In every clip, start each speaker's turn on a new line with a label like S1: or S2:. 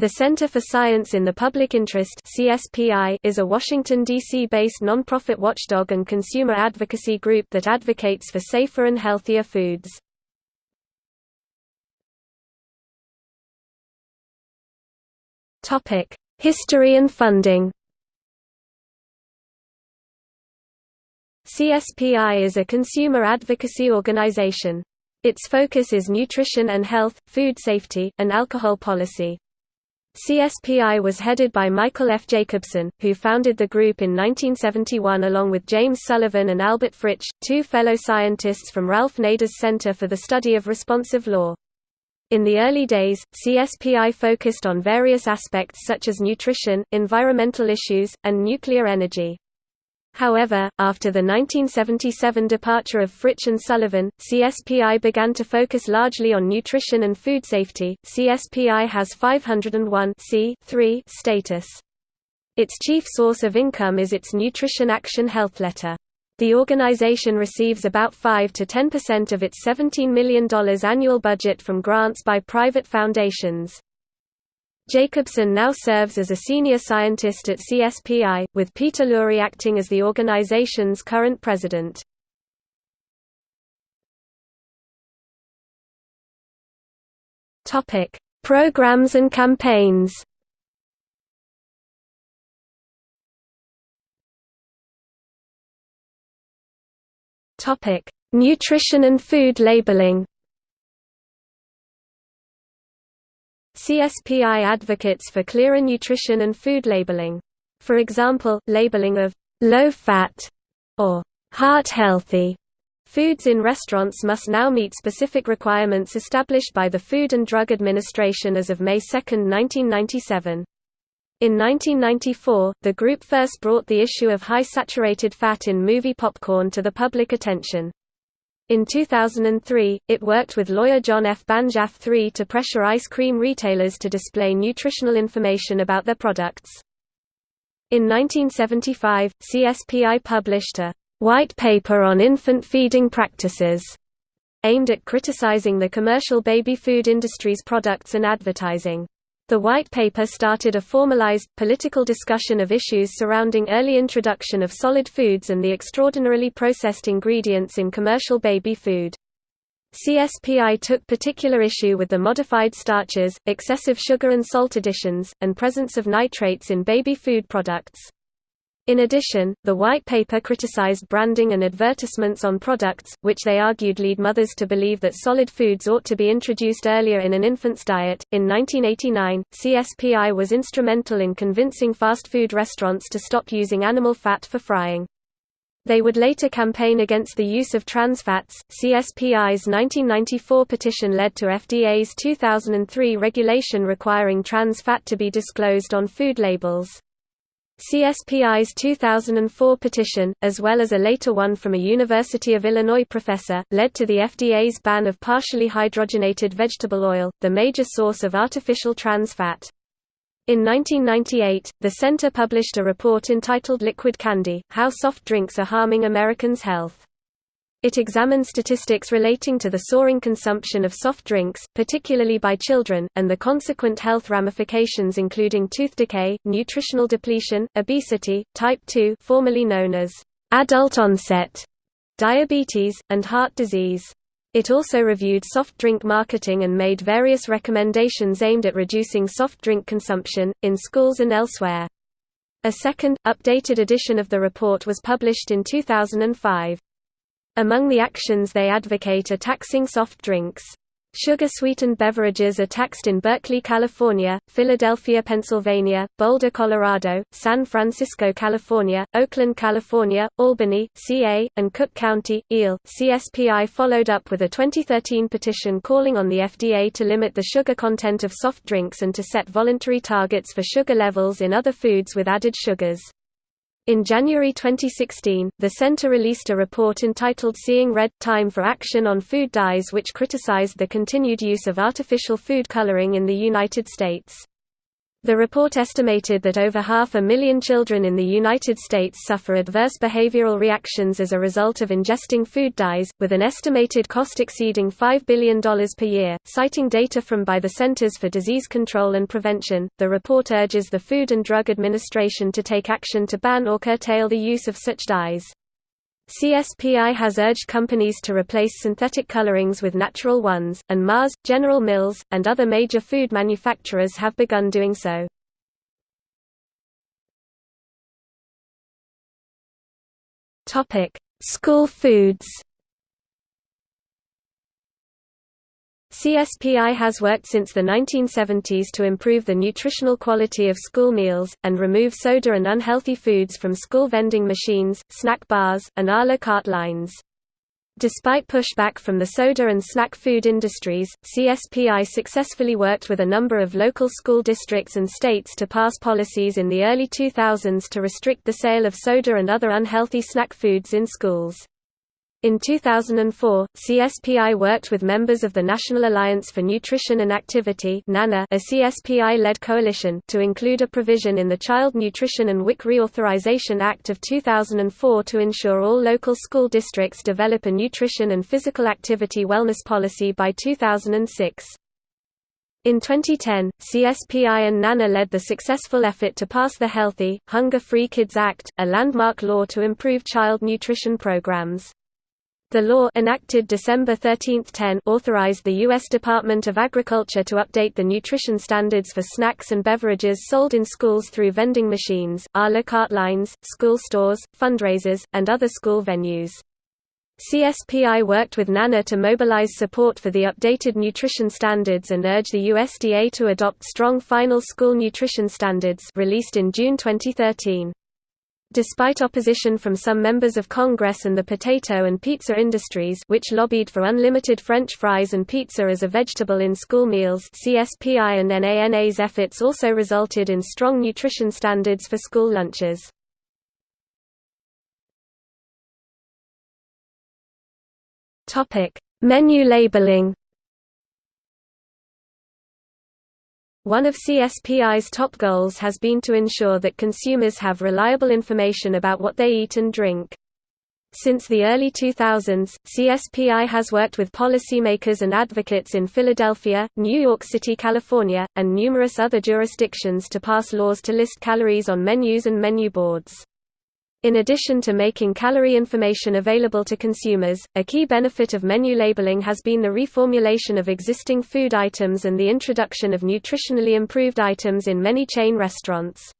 S1: The Center for Science in the Public Interest (CSPI) is a Washington D.C.-based nonprofit watchdog and consumer advocacy group that advocates for safer and healthier foods. Topic: History and funding. CSPI is a consumer advocacy organization. Its focus is nutrition and health, food safety, and alcohol policy. CSPI was headed by Michael F. Jacobson, who founded the group in 1971 along with James Sullivan and Albert Fritsch, two fellow scientists from Ralph Nader's Center for the Study of Responsive Law. In the early days, CSPI focused on various aspects such as nutrition, environmental issues, and nuclear energy. However, after the 1977 departure of Fritsch and Sullivan, CSPI began to focus largely on nutrition and food safety. CSPI has 501 status. Its chief source of income is its Nutrition Action Health Letter. The organization receives about 5 to 10% of its $17 million annual budget from grants by private foundations. Jacobson now serves as a senior scientist at CSPI, with Peter Lurie acting as the organization's current president. Topic: Programs and campaigns. Topic: Nutrition and food labeling. CSPI advocates for clearer nutrition and food labeling. For example, labeling of low-fat or heart-healthy foods in restaurants must now meet specific requirements established by the Food and Drug Administration as of May 2, 1997. In 1994, the group first brought the issue of high saturated fat in movie popcorn to the public attention. In 2003, it worked with lawyer John F. Banzhaf III to pressure ice cream retailers to display nutritional information about their products. In 1975, CSPI published a white paper on infant feeding practices, aimed at criticizing the commercial baby food industry's products and advertising. The White Paper started a formalized, political discussion of issues surrounding early introduction of solid foods and the extraordinarily processed ingredients in commercial baby food. CSPI took particular issue with the modified starches, excessive sugar and salt additions, and presence of nitrates in baby food products. In addition, the white paper criticized branding and advertisements on products, which they argued lead mothers to believe that solid foods ought to be introduced earlier in an infant's diet. In 1989, CSPI was instrumental in convincing fast food restaurants to stop using animal fat for frying. They would later campaign against the use of trans fats. CSPI's 1994 petition led to FDA's 2003 regulation requiring trans fat to be disclosed on food labels. CSPI's 2004 petition, as well as a later one from a University of Illinois professor, led to the FDA's ban of partially hydrogenated vegetable oil, the major source of artificial trans fat. In 1998, the center published a report entitled Liquid Candy, How Soft Drinks Are Harming Americans' Health. It examines statistics relating to the soaring consumption of soft drinks, particularly by children, and the consequent health ramifications including tooth decay, nutritional depletion, obesity, type 2 formerly known as adult onset diabetes, and heart disease. It also reviewed soft drink marketing and made various recommendations aimed at reducing soft drink consumption, in schools and elsewhere. A second, updated edition of the report was published in 2005. Among the actions they advocate are taxing soft drinks. Sugar-sweetened beverages are taxed in Berkeley, California, Philadelphia, Pennsylvania, Boulder, Colorado, San Francisco, California, Oakland, California, Albany, CA, and Cook County, EEL. CSPI followed up with a 2013 petition calling on the FDA to limit the sugar content of soft drinks and to set voluntary targets for sugar levels in other foods with added sugars. In January 2016, the center released a report entitled Seeing Red – Time for Action on Food Dyes which criticized the continued use of artificial food coloring in the United States. The report estimated that over half a million children in the United States suffer adverse behavioral reactions as a result of ingesting food dyes, with an estimated cost exceeding $5 billion per year. Citing data from by the Centers for Disease Control and Prevention, the report urges the Food and Drug Administration to take action to ban or curtail the use of such dyes. CSPI has urged companies to replace synthetic colorings with natural ones, and Mars, General Mills, and other major food manufacturers have begun doing so. School foods CSPI has worked since the 1970s to improve the nutritional quality of school meals, and remove soda and unhealthy foods from school vending machines, snack bars, and a la carte lines. Despite pushback from the soda and snack food industries, CSPI successfully worked with a number of local school districts and states to pass policies in the early 2000s to restrict the sale of soda and other unhealthy snack foods in schools. In 2004, CSPI worked with members of the National Alliance for Nutrition and Activity a CSPI-led coalition to include a provision in the Child Nutrition and WIC Reauthorization Act of 2004 to ensure all local school districts develop a nutrition and physical activity wellness policy by 2006. In 2010, CSPI and NANA led the successful effort to pass the Healthy, Hunger-Free Kids Act, a landmark law to improve child nutrition programs. The law enacted December 13, 10 authorized the U.S. Department of Agriculture to update the nutrition standards for snacks and beverages sold in schools through vending machines, a la carte lines, school stores, fundraisers, and other school venues. CSPI worked with NANA to mobilize support for the updated nutrition standards and urge the USDA to adopt strong final school nutrition standards released in June 2013. Despite opposition from some members of Congress and the potato and pizza industries which lobbied for unlimited French fries and pizza as a vegetable in school meals CSPI and NANA's efforts also resulted in strong nutrition standards for school lunches. Menu labeling One of CSPI's top goals has been to ensure that consumers have reliable information about what they eat and drink. Since the early 2000s, CSPI has worked with policymakers and advocates in Philadelphia, New York City, California, and numerous other jurisdictions to pass laws to list calories on menus and menu boards. In addition to making calorie information available to consumers, a key benefit of menu labeling has been the reformulation of existing food items and the introduction of nutritionally improved items in many chain restaurants.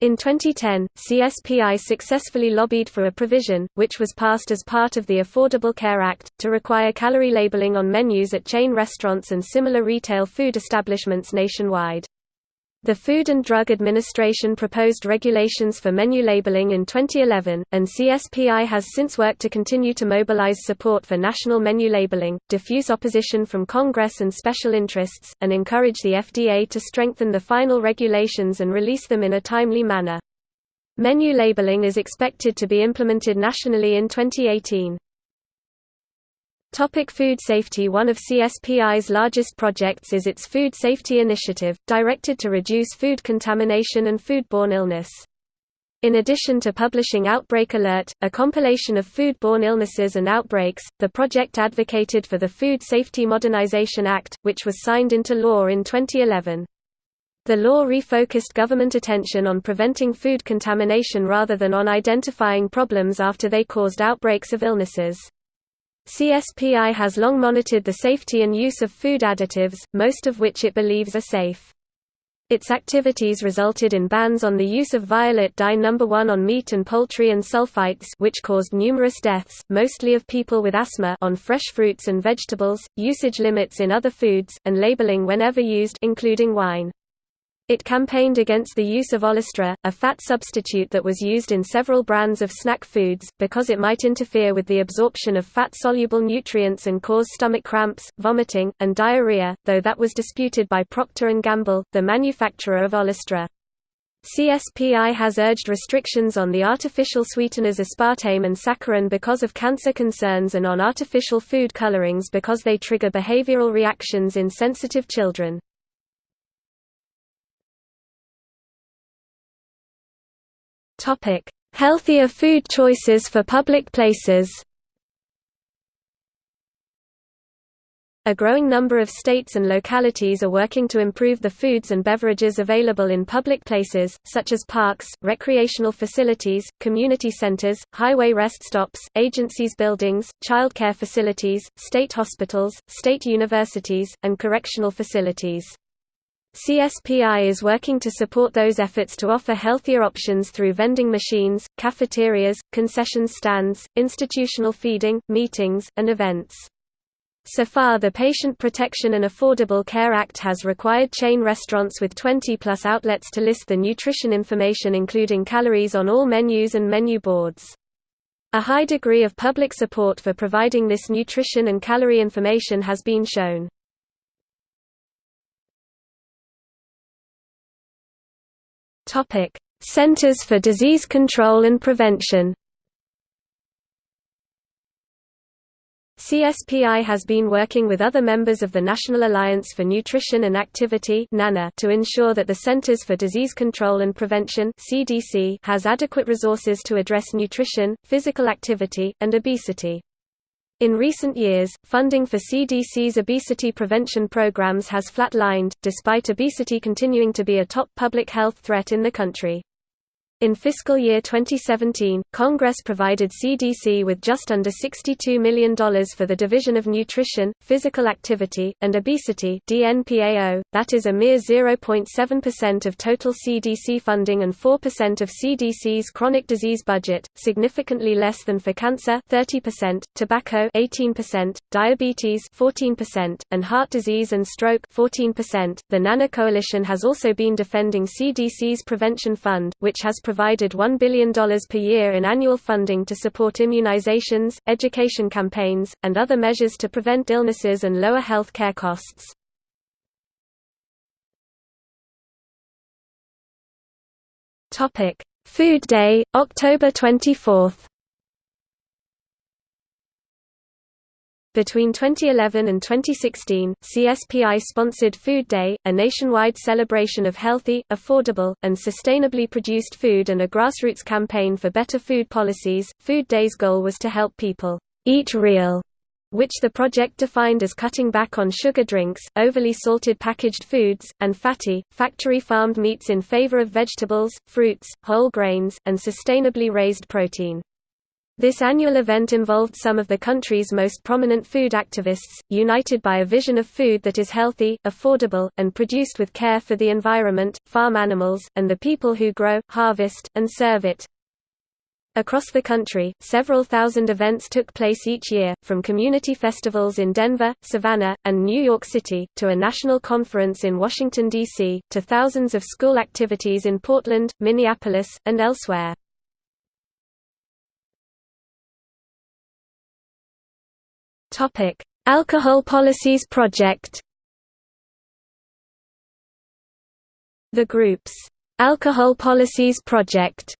S1: In 2010, CSPI successfully lobbied for a provision, which was passed as part of the Affordable Care Act, to require calorie labeling on menus at chain restaurants and similar retail food establishments nationwide. The Food and Drug Administration proposed regulations for menu labeling in 2011, and CSPI has since worked to continue to mobilize support for national menu labeling, diffuse opposition from Congress and special interests, and encourage the FDA to strengthen the final regulations and release them in a timely manner. Menu labeling is expected to be implemented nationally in 2018. Topic food safety One of CSPI's largest projects is its Food Safety Initiative, directed to reduce food contamination and foodborne illness. In addition to publishing Outbreak Alert, a compilation of foodborne illnesses and outbreaks, the project advocated for the Food Safety Modernization Act, which was signed into law in 2011. The law refocused government attention on preventing food contamination rather than on identifying problems after they caused outbreaks of illnesses. CSPI has long monitored the safety and use of food additives, most of which it believes are safe. Its activities resulted in bans on the use of violet dye number 1 on meat and poultry and sulfites which caused numerous deaths, mostly of people with asthma on fresh fruits and vegetables, usage limits in other foods, and labeling whenever used including wine. It campaigned against the use of Olestra, a fat substitute that was used in several brands of snack foods, because it might interfere with the absorption of fat-soluble nutrients and cause stomach cramps, vomiting, and diarrhea, though that was disputed by Procter & Gamble, the manufacturer of Olestra. CSPI has urged restrictions on the artificial sweeteners aspartame and saccharin because of cancer concerns and on artificial food colorings because they trigger behavioral reactions in sensitive children. Healthier food choices for public places A growing number of states and localities are working to improve the foods and beverages available in public places, such as parks, recreational facilities, community centers, highway rest stops, agencies buildings, childcare facilities, state hospitals, state universities, and correctional facilities. CSPI is working to support those efforts to offer healthier options through vending machines, cafeterias, concession stands, institutional feeding, meetings, and events. So far the Patient Protection and Affordable Care Act has required chain restaurants with 20-plus outlets to list the nutrition information including calories on all menus and menu boards. A high degree of public support for providing this nutrition and calorie information has been shown. Centers for Disease Control and Prevention CSPI has been working with other members of the National Alliance for Nutrition and Activity to ensure that the Centers for Disease Control and Prevention has adequate resources to address nutrition, physical activity, and obesity. In recent years, funding for CDC's obesity prevention programs has flatlined, despite obesity continuing to be a top public health threat in the country. In fiscal year 2017, Congress provided CDC with just under $62 million for the Division of Nutrition, Physical Activity, and Obesity DNPAO, that is a mere 0.7% of total CDC funding and 4% of CDC's chronic disease budget, significantly less than for cancer 30%, tobacco 18%, diabetes 14%, and heart disease and stroke 14%. The NANA Coalition has also been defending CDC's Prevention Fund, which has provided $1 billion per year in annual funding to support immunizations, education campaigns, and other measures to prevent illnesses and lower health care costs. Food Day, October 24 Between 2011 and 2016, CSPI sponsored Food Day, a nationwide celebration of healthy, affordable, and sustainably produced food and a grassroots campaign for better food policies. Food Day's goal was to help people eat real, which the project defined as cutting back on sugar drinks, overly salted packaged foods, and fatty, factory-farmed meats in favor of vegetables, fruits, whole grains, and sustainably raised protein. This annual event involved some of the country's most prominent food activists, united by a vision of food that is healthy, affordable, and produced with care for the environment, farm animals, and the people who grow, harvest, and serve it. Across the country, several thousand events took place each year, from community festivals in Denver, Savannah, and New York City, to a national conference in Washington, D.C., to thousands of school activities in Portland, Minneapolis, and elsewhere. Topic: Alcohol Policies Project. The group's Alcohol Policies Project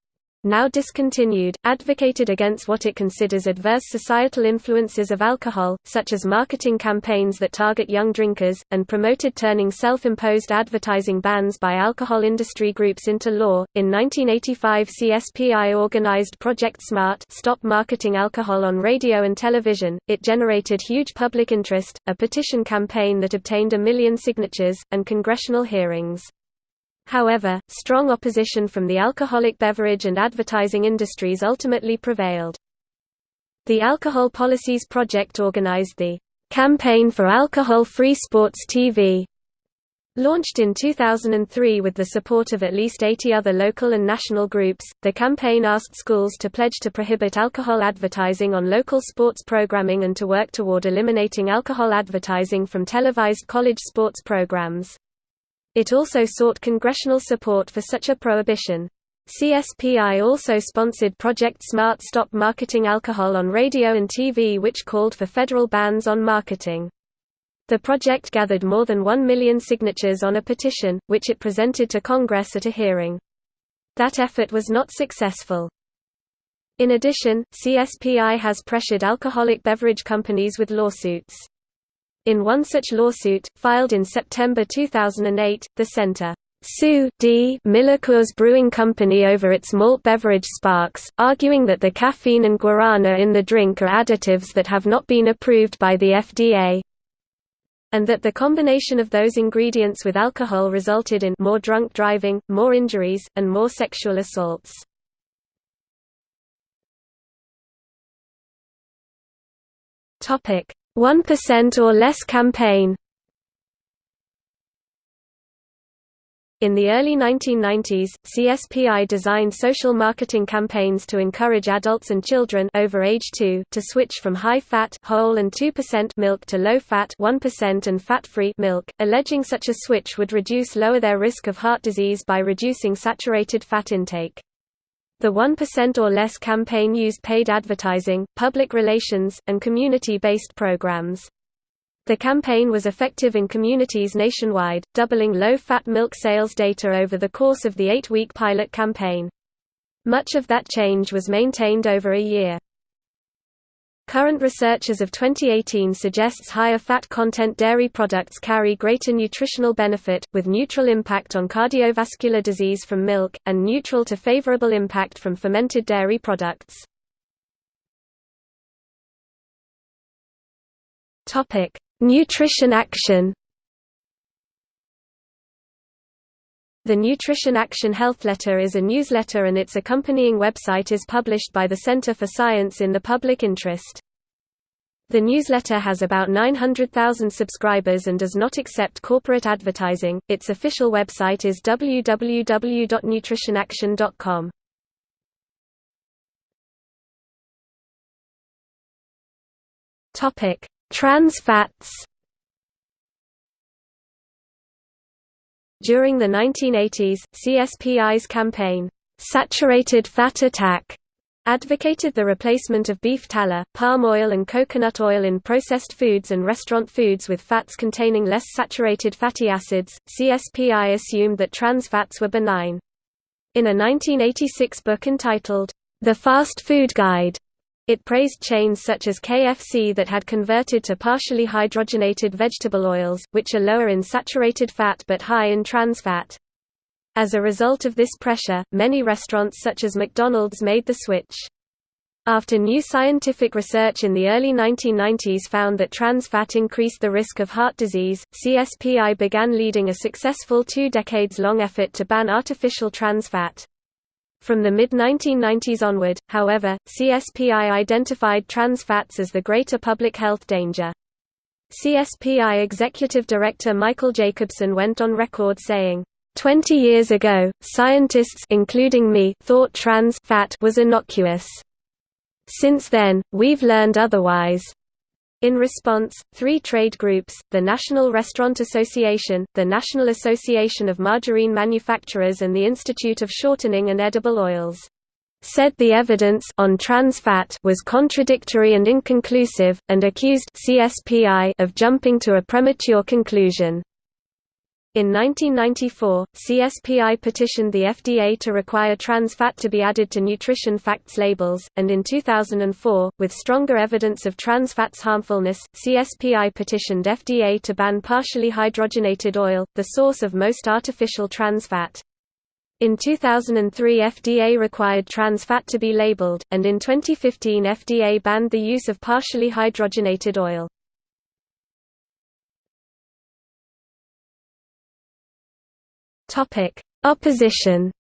S1: now discontinued, advocated against what it considers adverse societal influences of alcohol, such as marketing campaigns that target young drinkers, and promoted turning self-imposed advertising bans by alcohol industry groups into law. In 1985 CSPI organized Project SMART Stop Marketing Alcohol on Radio and Television. It generated huge public interest, a petition campaign that obtained a million signatures, and congressional hearings. However, strong opposition from the alcoholic beverage and advertising industries ultimately prevailed. The Alcohol Policies Project organized the Campaign for Alcohol-Free Sports TV, Launched in 2003 with the support of at least 80 other local and national groups, the campaign asked schools to pledge to prohibit alcohol advertising on local sports programming and to work toward eliminating alcohol advertising from televised college sports programs. It also sought congressional support for such a prohibition. CSPI also sponsored Project Smart Stop Marketing Alcohol on radio and TV which called for federal bans on marketing. The project gathered more than 1 million signatures on a petition, which it presented to Congress at a hearing. That effort was not successful. In addition, CSPI has pressured alcoholic beverage companies with lawsuits. In one such lawsuit, filed in September 2008, the Center Sue D. Miller Coors Brewing Company over its malt beverage Sparks, arguing that the caffeine and guarana in the drink are additives that have not been approved by the FDA and that the combination of those ingredients with alcohol resulted in more drunk driving, more injuries, and more sexual assaults. Topic: 1% or less campaign In the early 1990s, CSPI designed social marketing campaigns to encourage adults and children over age 2 to switch from high-fat whole and 2% milk to low-fat 1% and fat-free milk, alleging such a switch would reduce lower their risk of heart disease by reducing saturated fat intake. The 1% or less campaign used paid advertising, public relations, and community-based programs. The campaign was effective in communities nationwide, doubling low-fat milk sales data over the course of the eight-week pilot campaign. Much of that change was maintained over a year. Current research as of 2018 suggests higher fat content dairy products carry greater nutritional benefit, with neutral impact on cardiovascular disease from milk, and neutral to favorable impact from fermented dairy products. Nutrition Action The Nutrition Action Health Letter is a newsletter and its accompanying website is published by the Center for Science in the Public Interest. The newsletter has about 900,000 subscribers and does not accept corporate advertising. Its official website is www.nutritionaction.com. Topic: Trans fats During the 1980s, CSPI's campaign, "'Saturated Fat Attack' advocated the replacement of beef tallow, palm oil and coconut oil in processed foods and restaurant foods with fats containing less saturated fatty acids. CSPI assumed that trans fats were benign. In a 1986 book entitled, The Fast Food Guide, it praised chains such as KFC that had converted to partially hydrogenated vegetable oils, which are lower in saturated fat but high in trans fat. As a result of this pressure, many restaurants such as McDonald's made the switch. After new scientific research in the early 1990s found that trans fat increased the risk of heart disease, CSPI began leading a successful two decades-long effort to ban artificial trans fat. From the mid-1990s onward, however, CSPI identified trans fats as the greater public health danger. CSPI Executive Director Michael Jacobson went on record saying, Twenty years ago, scientists including me thought trans fat was innocuous. Since then, we've learned otherwise. In response, three trade groups, the National Restaurant Association, the National Association of Margarine Manufacturers and the Institute of Shortening and Edible Oils, said the evidence on trans fat was contradictory and inconclusive, and accused CSPI of jumping to a premature conclusion. In 1994, CSPI petitioned the FDA to require trans fat to be added to nutrition facts labels, and in 2004, with stronger evidence of trans fat's harmfulness, CSPI petitioned FDA to ban partially hydrogenated oil, the source of most artificial trans fat. In 2003 FDA required trans fat to be labeled, and in 2015 FDA banned the use of partially hydrogenated oil. Topic: Opposition.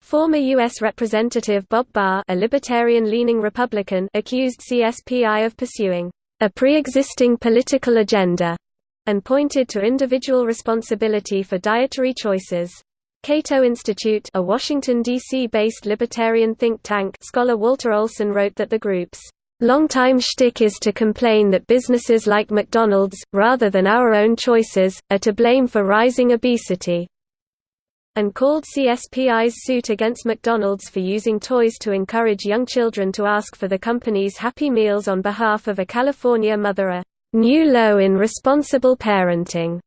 S1: Former U.S. Representative Bob Barr a libertarian-leaning Republican accused CSPI of pursuing a pre-existing political agenda and pointed to individual responsibility for dietary choices. Cato Institute a Washington, D.C.-based libertarian think tank scholar Walter Olson wrote that the group's Longtime shtick is to complain that businesses like McDonald's, rather than our own choices, are to blame for rising obesity and called CSPI's suit against McDonald's for using toys to encourage young children to ask for the company's Happy Meals on behalf of a California mother a new low in responsible parenting.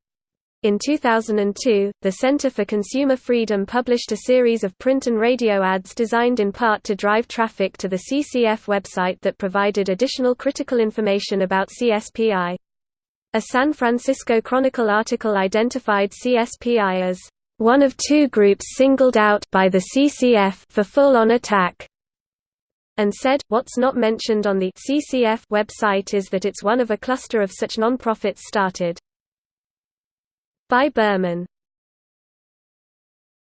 S1: In 2002, the Center for Consumer Freedom published a series of print and radio ads designed in part to drive traffic to the CCF website that provided additional critical information about CSPI. A San Francisco Chronicle article identified CSPI as one of two groups singled out by the CCF for full-on attack and said, what's not mentioned on the CCF website is that it's one of a cluster of such non-profits started by Berman.